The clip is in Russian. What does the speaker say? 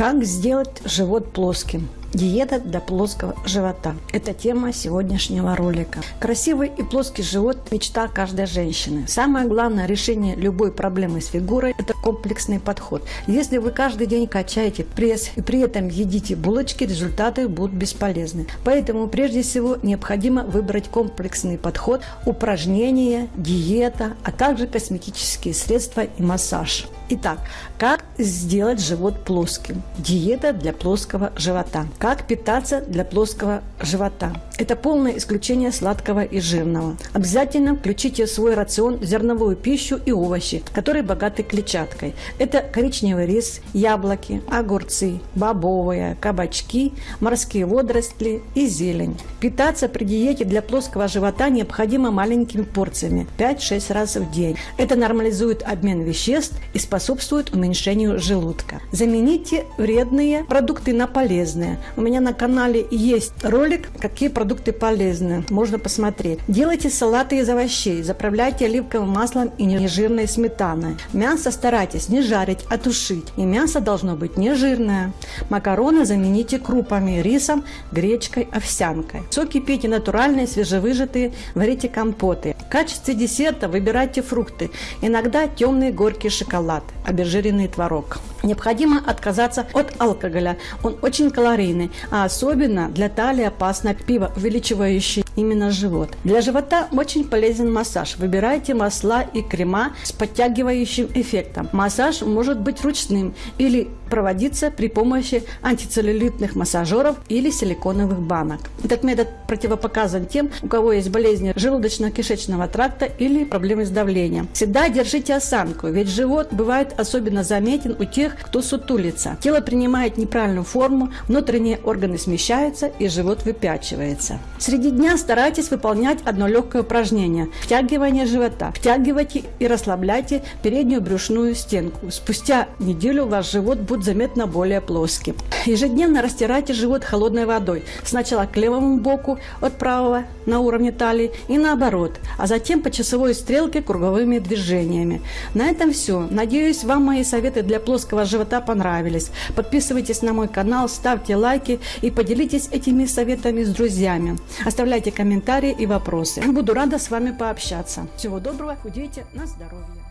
Как сделать живот плоским? Диета для плоского живота. Это тема сегодняшнего ролика. Красивый и плоский живот – мечта каждой женщины. Самое главное решение любой проблемы с фигурой – это комплексный подход. Если вы каждый день качаете пресс и при этом едите булочки, результаты будут бесполезны. Поэтому прежде всего необходимо выбрать комплексный подход, упражнения, диета, а также косметические средства и массаж. Итак, как сделать живот плоским? Диета для плоского живота. Как питаться для плоского живота? Это полное исключение сладкого и жирного. Обязательно включите в свой рацион зерновую пищу и овощи, которые богаты клетчаткой. Это коричневый рис, яблоки, огурцы, бобовые, кабачки, морские водоросли и зелень. Питаться при диете для плоского живота необходимо маленькими порциями 5-6 раз в день. Это нормализует обмен веществ и способствует уменьшению желудка. Замените вредные продукты на полезные. У меня на канале есть ролик, какие продукты полезны, можно посмотреть. Делайте салаты из овощей, заправляйте оливковым маслом и нежирной сметаной. Мясо старайтесь не жарить, а тушить. И мясо должно быть не жирное. Макароны замените крупами, рисом, гречкой, овсянкой. Соки пейте натуральные, свежевыжатые, варите компоты. В качестве десерта выбирайте фрукты. Иногда темный горький шоколад, обезжиренный творог. Необходимо отказаться от алкоголя. Он очень калорийный, а особенно для талии опасно пиво, увеличивающее именно живот. Для живота очень полезен массаж. Выбирайте масла и крема с подтягивающим эффектом. Массаж может быть ручным или проводиться при помощи антицеллюлитных массажеров или силиконовых банок. Этот метод противопоказан тем, у кого есть болезни желудочно-кишечного тракта или проблемы с давлением. Всегда держите осанку, ведь живот бывает особенно заметен у тех, кто сутулится. Тело принимает неправильную форму, внутренние органы смещаются и живот выпячивается. Среди дня старайтесь выполнять одно легкое упражнение – втягивание живота. Втягивайте и расслабляйте переднюю брюшную стенку. Спустя неделю ваш живот будет заметно более плоским. Ежедневно растирайте живот холодной водой. Сначала к левому боку от правого на уровне талии и наоборот, а затем по часовой стрелке круговыми движениями. На этом все. Надеюсь, вам мои советы для плоского живота понравились. Подписывайтесь на мой канал, ставьте лайки и поделитесь этими советами с друзьями. Оставляйте комментарии и вопросы. Буду рада с вами пообщаться. Всего доброго, худейте на здоровье.